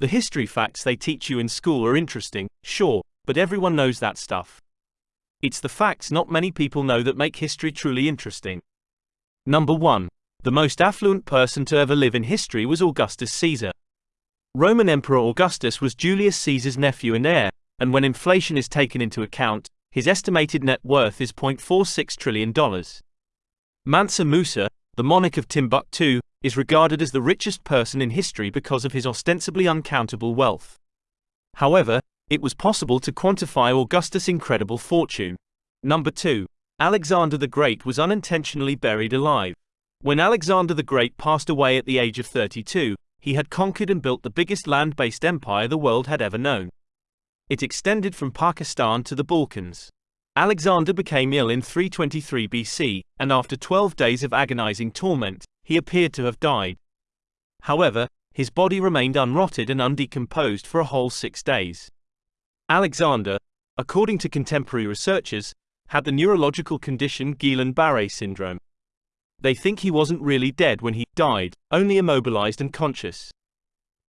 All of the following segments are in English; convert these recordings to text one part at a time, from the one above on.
The history facts they teach you in school are interesting, sure, but everyone knows that stuff. It's the facts not many people know that make history truly interesting. Number 1. The most affluent person to ever live in history was Augustus Caesar. Roman Emperor Augustus was Julius Caesar's nephew and heir, and when inflation is taken into account, his estimated net worth is $0.46 trillion. Mansa Musa, the monarch of Timbuktu, is regarded as the richest person in history because of his ostensibly uncountable wealth. However, it was possible to quantify Augustus' incredible fortune. Number 2. Alexander the Great was unintentionally buried alive. When Alexander the Great passed away at the age of 32, he had conquered and built the biggest land based empire the world had ever known. It extended from Pakistan to the Balkans. Alexander became ill in 323 BC, and after 12 days of agonizing torment, he appeared to have died. However, his body remained unrotted and undecomposed for a whole six days. Alexander, according to contemporary researchers, had the neurological condition Guillain-Barré syndrome. They think he wasn't really dead when he died, only immobilized and conscious.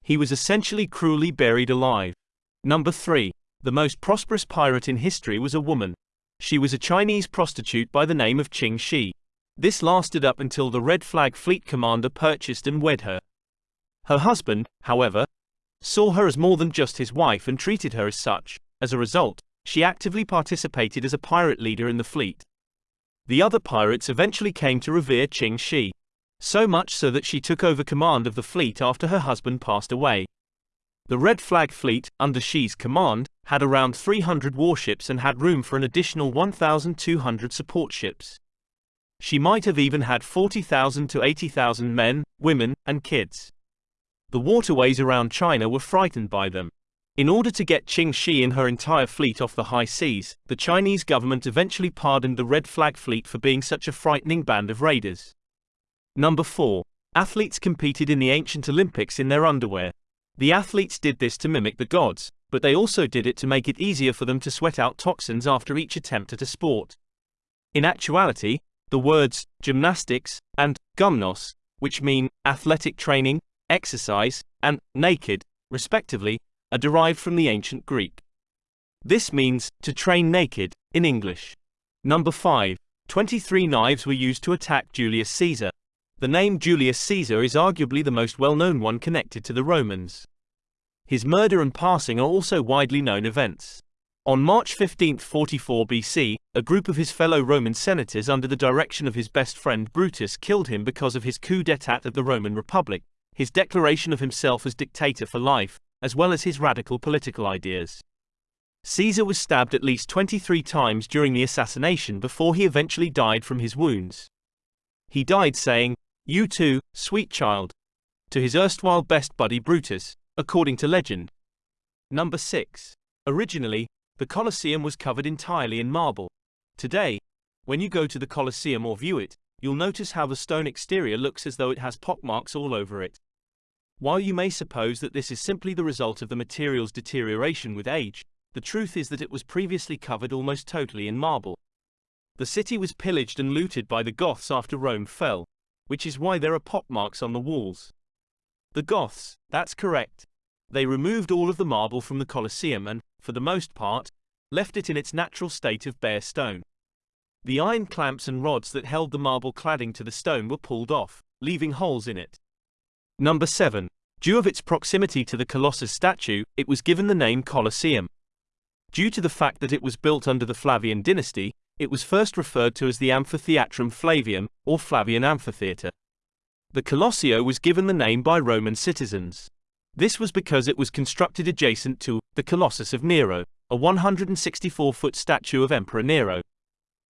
He was essentially cruelly buried alive. Number 3. The most prosperous pirate in history was a woman. She was a Chinese prostitute by the name of Qing Shi. This lasted up until the Red Flag Fleet commander purchased and wed her. Her husband, however, saw her as more than just his wife and treated her as such. As a result, she actively participated as a pirate leader in the fleet. The other pirates eventually came to revere Qing Shi. So much so that she took over command of the fleet after her husband passed away. The Red Flag Fleet, under Shi's command, had around 300 warships and had room for an additional 1,200 support ships. She might have even had 40,000 to 80,000 men, women, and kids. The waterways around China were frightened by them. In order to get Qing Shi and her entire fleet off the high seas, the Chinese government eventually pardoned the Red Flag Fleet for being such a frightening band of raiders. Number 4. Athletes competed in the ancient Olympics in their underwear. The athletes did this to mimic the gods, but they also did it to make it easier for them to sweat out toxins after each attempt at a sport. In actuality, the words gymnastics and gymnos, which mean athletic training, exercise, and naked, respectively, are derived from the ancient Greek. This means to train naked in English. Number 5. 23 knives were used to attack Julius Caesar. The name Julius Caesar is arguably the most well-known one connected to the Romans. His murder and passing are also widely known events. On March 15, 44 BC, a group of his fellow Roman senators under the direction of his best friend Brutus killed him because of his coup d'état of the Roman Republic, his declaration of himself as dictator for life, as well as his radical political ideas. Caesar was stabbed at least 23 times during the assassination before he eventually died from his wounds. He died saying, You too, sweet child, to his erstwhile best buddy Brutus, according to legend. Number 6. Originally, the Colosseum was covered entirely in marble. Today, when you go to the Colosseum or view it, you'll notice how the stone exterior looks as though it has pockmarks all over it. While you may suppose that this is simply the result of the material's deterioration with age, the truth is that it was previously covered almost totally in marble. The city was pillaged and looted by the Goths after Rome fell, which is why there are pockmarks on the walls. The Goths, that's correct. They removed all of the marble from the Colosseum and, for the most part, left it in its natural state of bare stone. The iron clamps and rods that held the marble cladding to the stone were pulled off, leaving holes in it. Number 7. Due of its proximity to the Colossus statue, it was given the name Colosseum. Due to the fact that it was built under the Flavian dynasty, it was first referred to as the Amphitheatrum Flavium, or Flavian Amphitheatre. The Colosseo was given the name by Roman citizens. This was because it was constructed adjacent to the Colossus of Nero, a 164 foot statue of Emperor Nero,